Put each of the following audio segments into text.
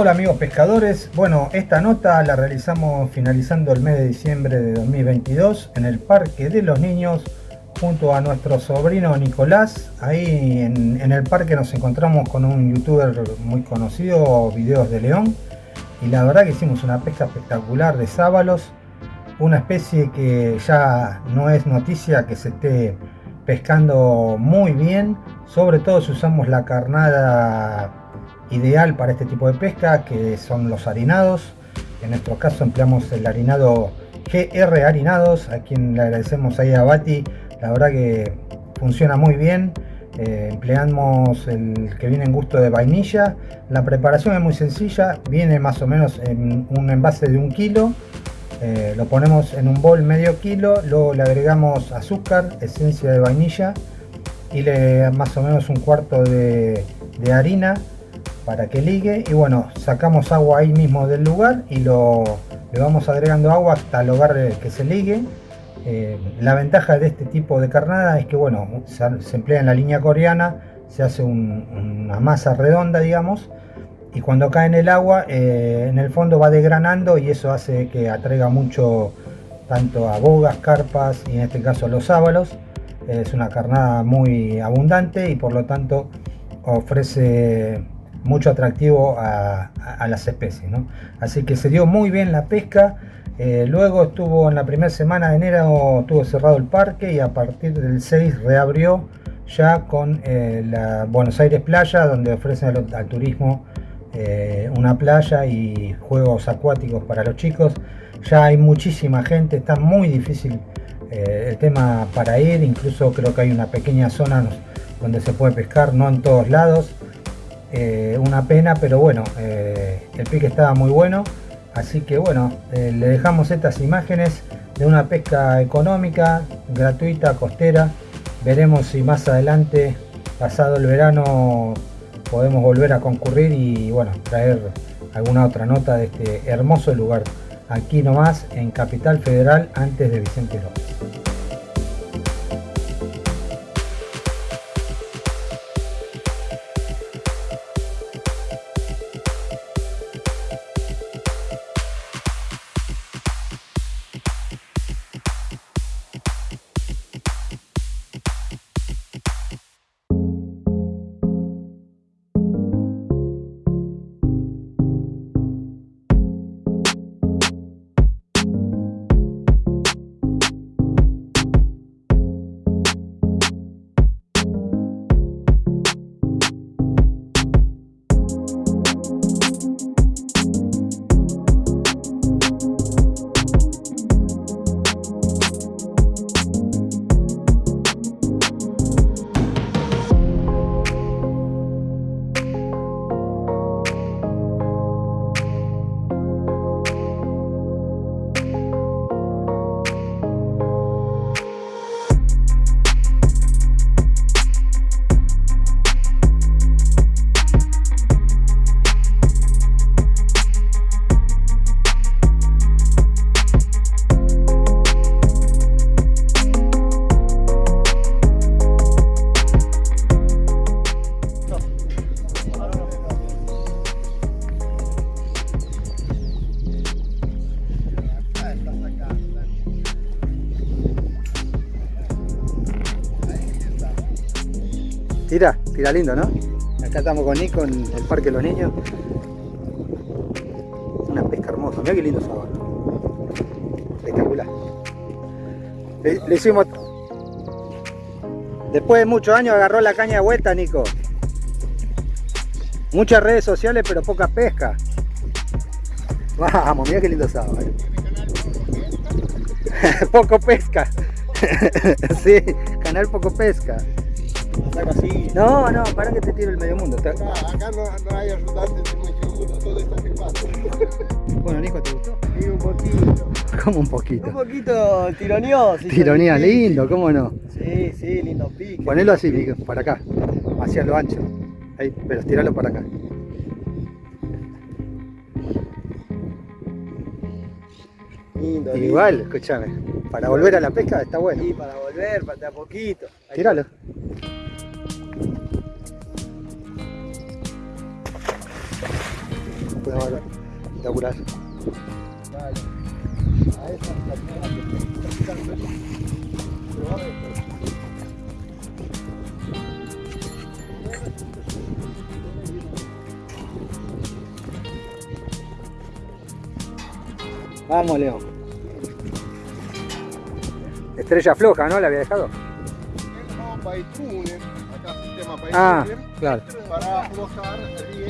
Hola amigos pescadores, bueno esta nota la realizamos finalizando el mes de diciembre de 2022 en el Parque de los Niños junto a nuestro sobrino Nicolás. Ahí en, el parque nos encontramos con un youtuber muy conocido, Videos de León. Y la verdad que hicimos una pesca espectacular de sábalos. Una especie que ya no es noticia que se esté pescando muy bien. Sobre todo si usamos la carnada ideal para este tipo de pesca, que son los harinados. En nuestro caso empleamos el harinado GR Harinados, a quien le agradecemos ahí a Bati. La verdad que funciona muy bien. Eh, empleamos el que viene en gusto de vainilla. La preparación es muy sencilla viene más o menos en un envase de un kilo. Eh, lo ponemos en un bol medio kilo luego le agregamos azúcar esencia de vainilla y le más o menos un cuarto de, de harina para que ligue y bueno sacamos agua ahí mismo del lugar y lo le vamos agregando agua hasta lograr que se ligue eh, la ventaja de este tipo de carnada es que bueno, se, emplea en la línea coreana, se hace una masa redonda digamos, y cuando cae en el agua, eh, en el fondo va desgranando y eso hace que atraiga mucho tanto a bogas, carpas y en este caso los sábalos. Es una carnada muy abundante y por lo tanto ofrece mucho atractivo a, las especies. Así que se dio muy bien la pesca. Eh, luego estuvo en la primera semana de enero, estuvo cerrado el parque y a partir del 6 reabrió ya con eh, la Buenos Aires Playa, donde ofrecen al, turismo eh, una playa y juegos acuáticos para los chicos. Ya hay muchísima gente, está muy difícil el tema para ir, incluso creo que hay una pequeña zona donde se puede pescar, no en todos lados. Una pena, pero bueno, el pique estaba muy bueno. Así que bueno, eh, le dejamos estas imágenes de una pesca económica, gratuita, costera. Veremos si más adelante, pasado el verano, podemos volver a concurrir y bueno, traer alguna otra nota de este hermoso lugar. Aquí nomás en Capital Federal antes de Vicente López. Tira, tira lindo, ¿no? Acá estamos con Nico en el Parque de los Niños. Una pesca hermosa, mira qué lindo sabor. Espectacular. Le, hicimos... Después de muchos años agarró la caña de vuelta, Nico. Muchas redes sociales, pero poca pesca. Vamos, mira qué lindo sábado. poco pesca. sí, canal poco pesca. No, no, para que te tiro el medio mundo. Acá, acá no, hay ayudantes muy seguro, todo está filmado. Bueno, Nico, ¿te gustó? Sí, un poquito. ¿Cómo un poquito? Un poquito tironeoso. Tironía, lindo, ¿cómo no? Sí, sí, lindo pique. Ponelo así, para acá, hacia lo ancho. Ahí, pero tiralo para acá. Lindo, Igual, escúchame, para volver a la pesca está bueno. Sí, para volver, para a poquito. Tíralo. Practicando. Pero vamos a ver. Vamos, León. Estrella floja, ¿no? La había dejado. Acá sistema Ah, claro. para aflojar bien,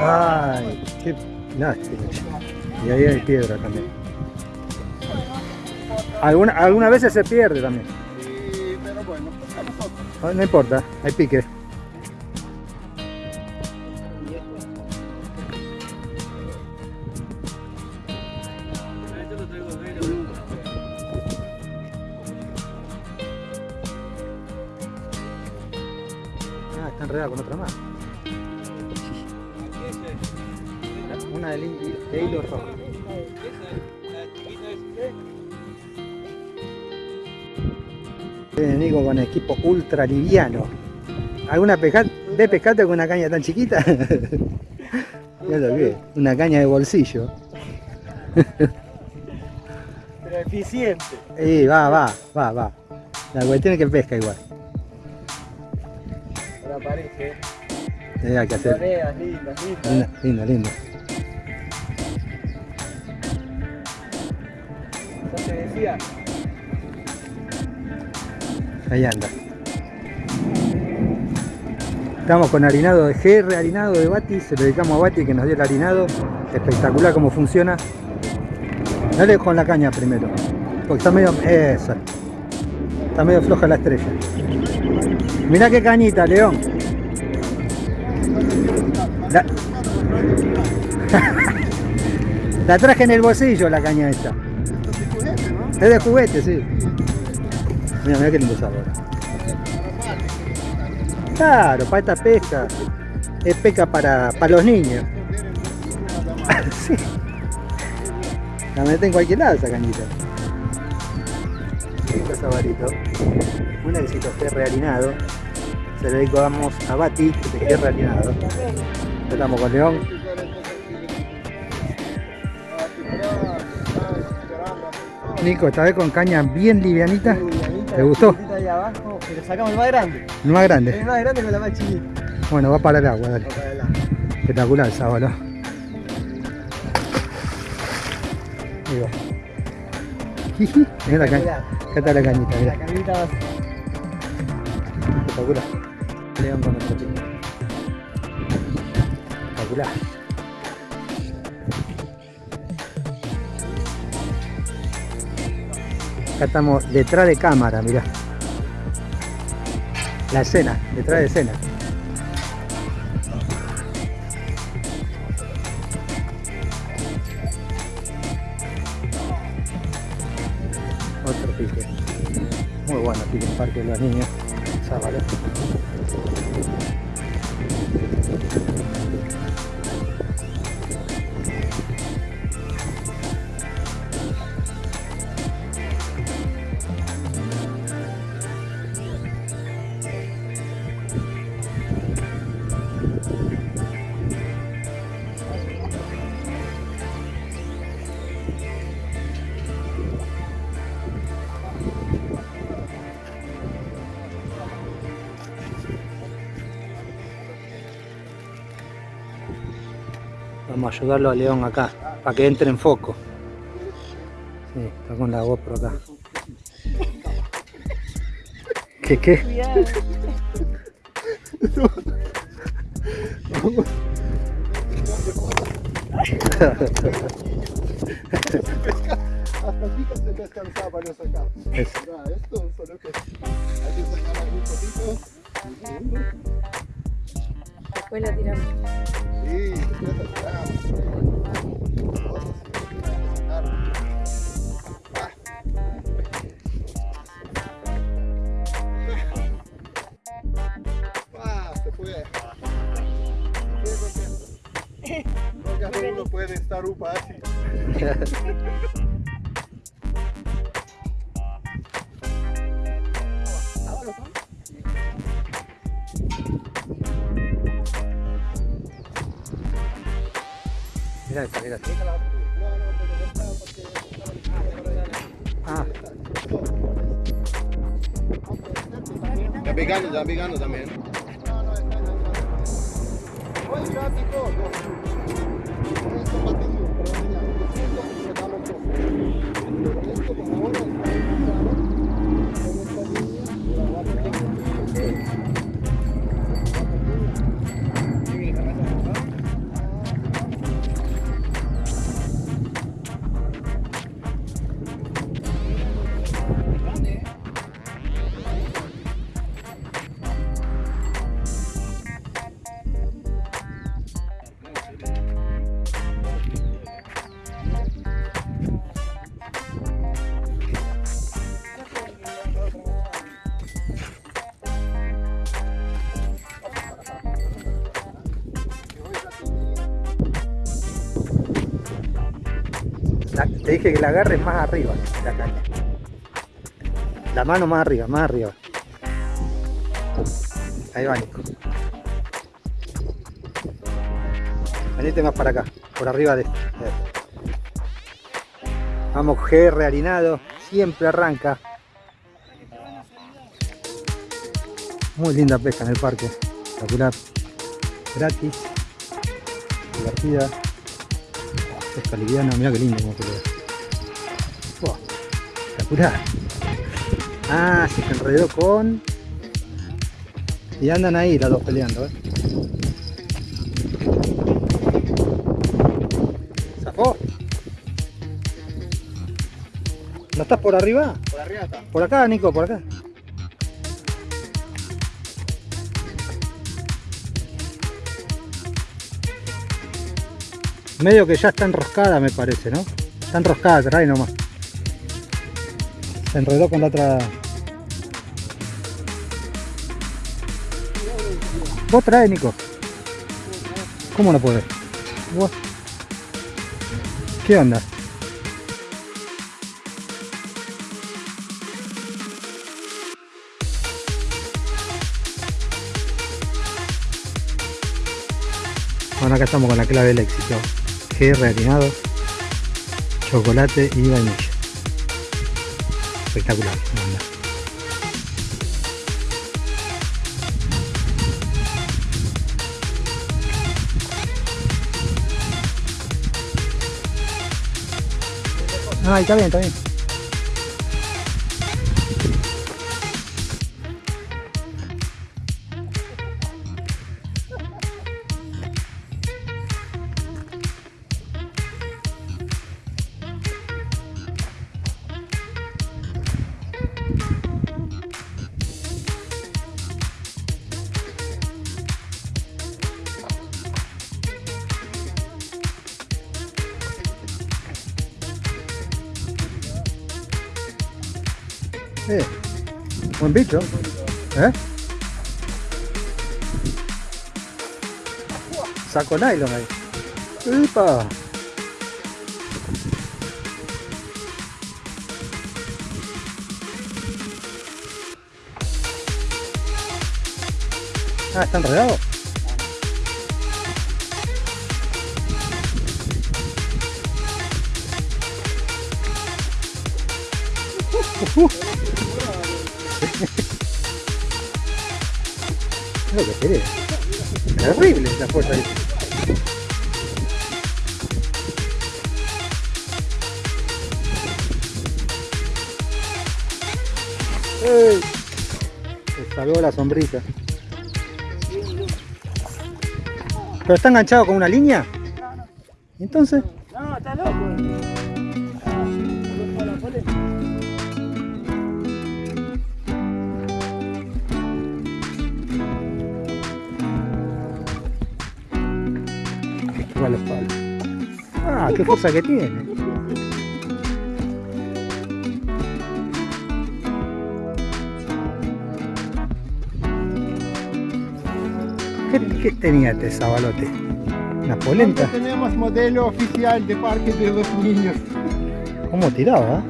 Ay, qué lástima. Y ahí hay piedra también. Alguna, algunas veces se pierde también. Sí, pero bueno, pues a nosotros. No, no importa, hay pique. Ah, está enredada con otra más. Una de, de hilo rojo. Viene Nico con equipo ultra liviano. ¿Alguna pesca de pescate con una caña tan chiquita? ya lo vi, una caña de bolsillo. Pero eficiente. Y va, va, va, va. La cuestión es que pesca igual. Ahora aparece. Eh, hay que hacer. Monedas lindas, lindas. Decía. Ahí anda. Estamos con harinado de GR, harinado de Bati, se lo dedicamos a Bati que nos dio el harinado. Espectacular cómo funciona. Dale con la caña primero. Porque está medio. Esa. Está medio floja la estrella. Mirá qué cañita, León. La traje en el bolsillo la caña esta. Es de juguete, sí. Mira, mira qué lindo sabor. Claro, para esta pesca. Es pesca para, para los niños. sí. La meten en cualquier lado esa cañita. Lindo sabarito. Un éxito ferre harinado. Se lo dedicamos a Bati, de ferre harinado. Estamos con León. Nico, esta vez con caña bien livianita. ¿Te gustó? Ahí abajo, pero sacamos el más grande. El más grande. El más grande con la más chiquita. Bueno, va para el agua, dale. Para. Espectacular el sábado. Ahí va. Jiji, Mirá la caña. Acá está la cañita, La cañita va Espectacular. León con otro pico. Espectacular. Acá estamos detrás de cámara, mirá. La escena, detrás de escena. Otro pique. Muy bueno pique en Parque de los Niños. Vamos a ayudarlo a León acá, para que entre en foco. Sí, está con la GoPro acá. ¿Qué qué? Hasta aquí que se descansaba para sacar. Es- Mira, esto solo que hay que sacar algún poquito. Después lo tiramos. Sí, está, porque Ah, Ya pegando, ya pegando también. No, dije que la agarres más arriba, la caña. La mano más arriba, más arriba. Ahí va, Nico. Venite más para acá, por arriba de este. Vamos, GR harinado, siempre arranca. Muy linda pesca en el parque, espectacular, gratis, divertida, pesca liviana, mira qué lindo espectacular. Ah, se enredó con... Y andan ahí las dos peleando, ¿eh? ¿Zafó? ¿No estás por arriba? Por arriba está. Por acá, Nico, por acá. Medio que ya está enroscada, me parece, ¿no? Está enroscada, trae nomás. Se enredó con la otra. Vos trae, Nico. ¿Cómo no podés? ¿Qué onda? Bueno, acá estamos con la clave del éxito. GR harinado, chocolate y vainilla. Espectacular. Ah, está bien, está bien. Buen bicho. ¿Eh? Saco nylon ahí. ¡Epa! Ah, está enredado. Es lo que. Terrible la fuerza ahí. ¡Ey! Se salvó la sombrita. ¿Pero está enganchado con una línea? Entonces, igual la espalda. Ah, qué fuerza que tiene. ¿Qué, qué tenía este sabalote? Una polenta. Tenemos modelo oficial de Parque de los Niños. ¿Cómo tiraba?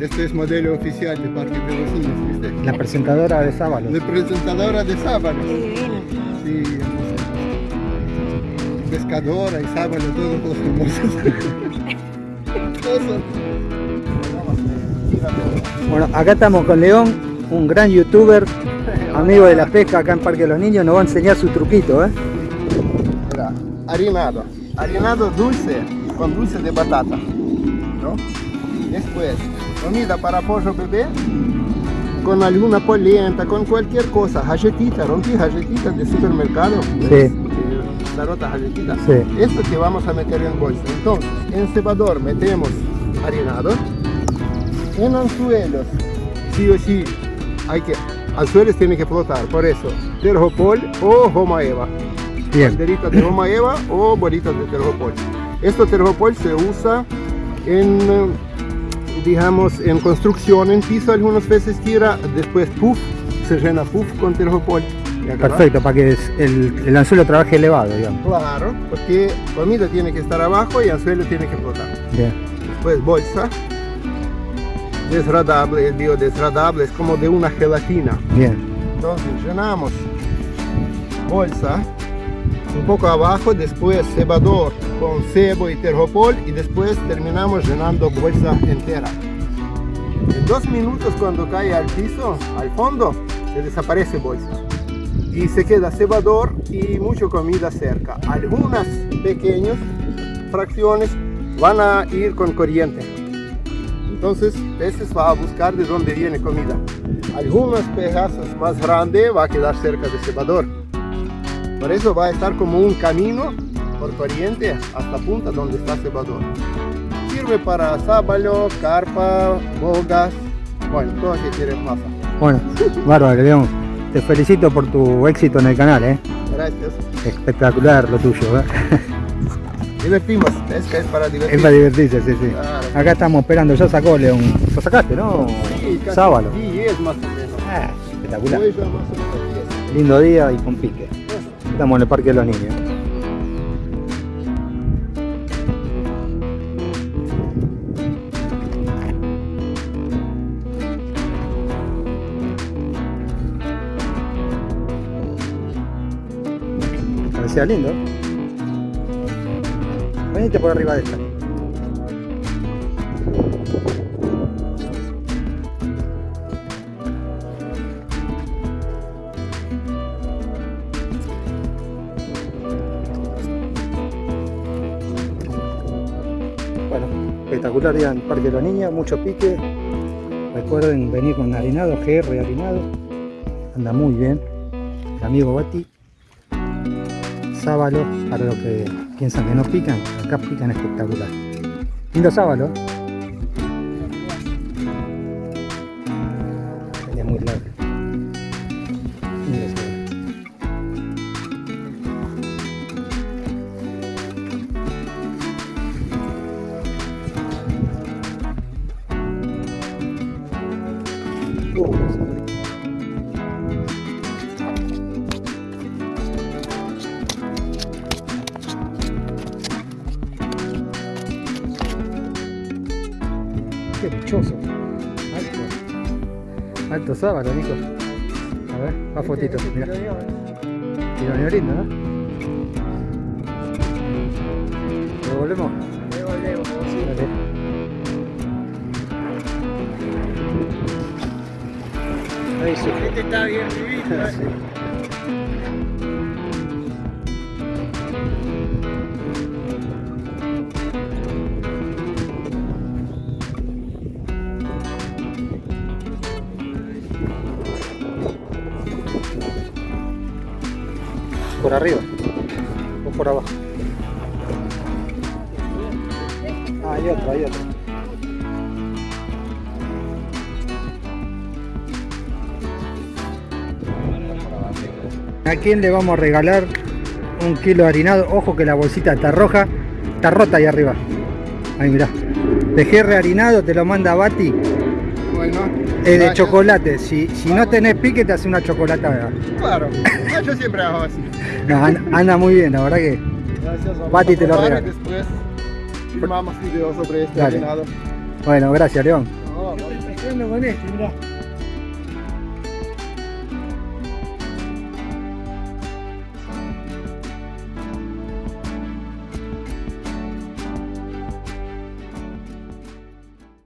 Este es modelo oficial de Parque de los Niños, ¿viste? La presentadora de Sábalo. La presentadora de sábado. Sí, pescadora y sábado, todos los son- Bueno, acá estamos con León, un gran youtuber, amigo de la pesca acá en Parque de los Niños, nos va a enseñar su truquito, ¿eh? Mira, harinado. Harinado dulce con dulce de batata. ¿no? Después, comida para pollo bebé con alguna polenta, con cualquier cosa. Galletita, rompí galletitas de supermercado. Sí. Eh, La rota galletita. Sí. Esto que vamos a meter en bolsa. Entonces, en cebador metemos harinado. En anzuelos, sí o sí, hay que, anzuelos tiene que flotar. Por eso, terjopol o goma eva Bien, banderitas de goma eva o bolitas de terjopol. Esto terjopol se usa en, eh, digamos, en construcción, en piso algunas veces tira, después puff, se llena puff con terjopol. ¿Ya acá va? perfecto, para que el, el anzuelo trabaje elevado, digamos. Claro, porque comida tiene que estar abajo y anzuelo tiene que flotar. Bien, Después bolsa, desradable, biodesradable, es como de una gelatina. bien, Entonces llenamos bolsa un poco abajo, después cebador con cebo y terjopol y después terminamos llenando bolsa entera. En dos minutos cuando cae al piso, al fondo, se desaparece bolsa. Y se queda cebador y mucha comida cerca. Algunas pequeñas fracciones van a ir con corriente. Entonces, peces va a buscar de dónde viene comida. Algunos pedazos más grandes va a quedar cerca del cebador. Por eso va a estar como un camino por corriente hasta punta donde está cebador. Sirve para sábalo, carpa, bogas, bueno, todo lo que quieres pasa. bueno, bárbaro, León. Te felicito por tu éxito en el canal, ¿eh? Gracias. Espectacular lo tuyo, ¿eh? Divertimos, es para Es divertirse. para divertirse, sí, sí. Claro. Acá estamos esperando, ya sacó León. Lo sacaste, ¿no? Sí, casi Sábalo. 10 más o menos. Ah, espectacular. Hoy ya más o menos 10. Lindo día y con pique. Estamos en el Parque de los Niños. Parecía lindo. Venite por arriba de esta. En Parque de los Niños, mucho pique. Recuerden venir con harinado, GR harinado. Anda muy bien. Amigo Bati. Sábalo, para los que piensan que no pican, acá pican espectacular. Lindo sábalo. Venía muy largo. Alto sábado, Nico. A ver, a fotito. Mira. Tironeo lindo, ¿no? ¿Lo volvemos? Dale. Ahí sí. Este está bien vivido, eh. Sí. Por arriba o por abajo. Ah, hay otro, hay otro. ¿A quién le vamos a regalar un kilo de harinado? Ojo que la bolsita está roja, está rota ahí arriba. Ahí mirá. Pejerre harinado te lo manda Bati. Bueno. Es de chocolate. Si, si no tenés pique, te hace una chocolatada. Claro. Yo siempre hago así. No, an- anda muy bien, la verdad que. Gracias. vamos Bati a te lo regala. Después filmamos video sobre este Dale. Bueno, gracias, León. No, con este, mirá.